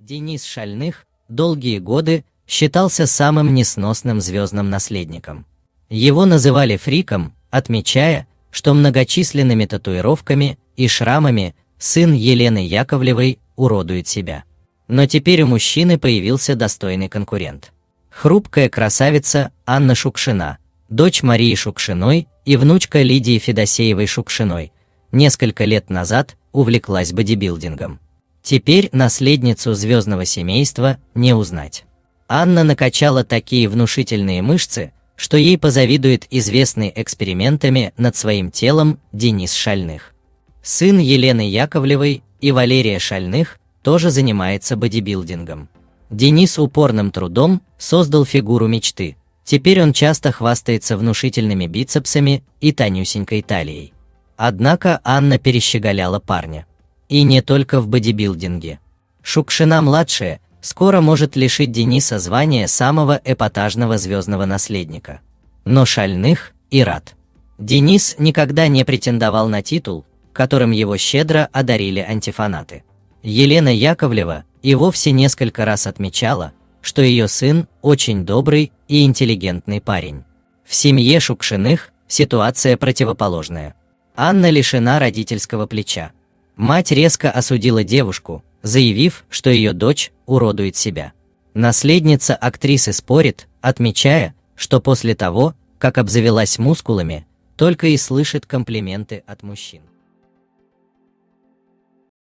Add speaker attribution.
Speaker 1: Денис Шальных долгие годы считался самым несносным звездным наследником. Его называли фриком, отмечая, что многочисленными татуировками и шрамами сын Елены Яковлевой уродует себя. Но теперь у мужчины появился достойный конкурент. Хрупкая красавица Анна Шукшина, дочь Марии Шукшиной и внучка Лидии Федосеевой Шукшиной, несколько лет назад увлеклась бодибилдингом. Теперь наследницу звездного семейства не узнать. Анна накачала такие внушительные мышцы, что ей позавидует известный экспериментами над своим телом Денис Шальных. Сын Елены Яковлевой и Валерия Шальных тоже занимается бодибилдингом. Денис упорным трудом создал фигуру мечты. Теперь он часто хвастается внушительными бицепсами и тонюсенькой талией. Однако Анна перещеголяла парня. И не только в бодибилдинге. Шукшина-младшая скоро может лишить Дениса звания самого эпатажного звездного наследника. Но шальных и рад. Денис никогда не претендовал на титул, которым его щедро одарили антифанаты. Елена Яковлева и вовсе несколько раз отмечала, что ее сын очень добрый и интеллигентный парень. В семье Шукшиных ситуация противоположная. Анна лишена родительского плеча. Мать резко осудила девушку, заявив, что ее дочь уродует себя. Наследница актрисы спорит, отмечая, что после того, как обзавелась мускулами, только и слышит комплименты от мужчин.